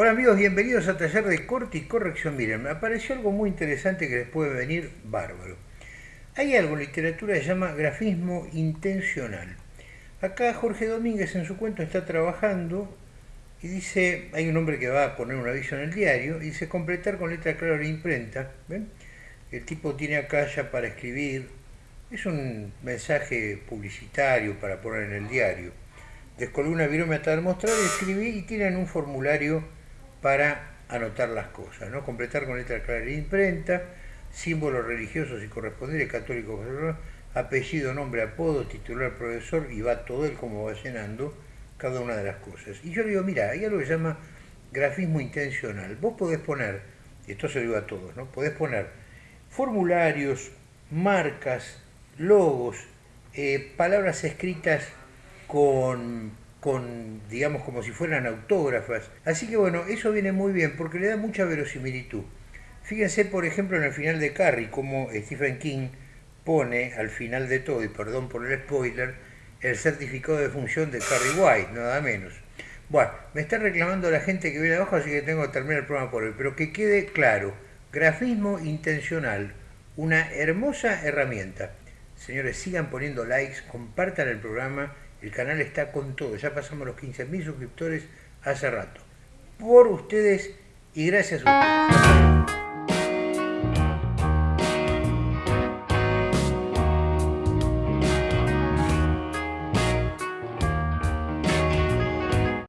Hola amigos, bienvenidos a Taller de Corte y Corrección. Miren, me apareció algo muy interesante que les puede venir bárbaro. Hay algo en literatura que se llama grafismo intencional. Acá Jorge Domínguez en su cuento está trabajando y dice, hay un hombre que va a poner un aviso en el diario, y dice completar con letra clara la imprenta. ¿Ven? El tipo tiene acá ya para escribir, es un mensaje publicitario para poner en el diario. Descolgué una virome hasta demostrar, escribí y tienen un formulario para anotar las cosas, ¿no? Completar con letra clara de imprenta, símbolos religiosos y correspondientes, católicos, apellido, nombre, apodo, titular, profesor, y va todo él como va llenando cada una de las cosas. Y yo le digo, mira, hay algo que se llama grafismo intencional. Vos podés poner, y esto se lo digo a todos, ¿no? Podés poner formularios, marcas, logos, eh, palabras escritas con digamos, como si fueran autógrafas. Así que bueno, eso viene muy bien porque le da mucha verosimilitud. Fíjense, por ejemplo, en el final de Carrie, como Stephen King pone al final de todo, y perdón por el spoiler, el certificado de función de Carrie White, nada menos. Bueno, me está reclamando la gente que viene abajo, así que tengo que terminar el programa por hoy. Pero que quede claro, grafismo intencional, una hermosa herramienta. Señores, sigan poniendo likes, compartan el programa el canal está con todo, ya pasamos los 15.000 suscriptores hace rato. Por ustedes y gracias a ustedes.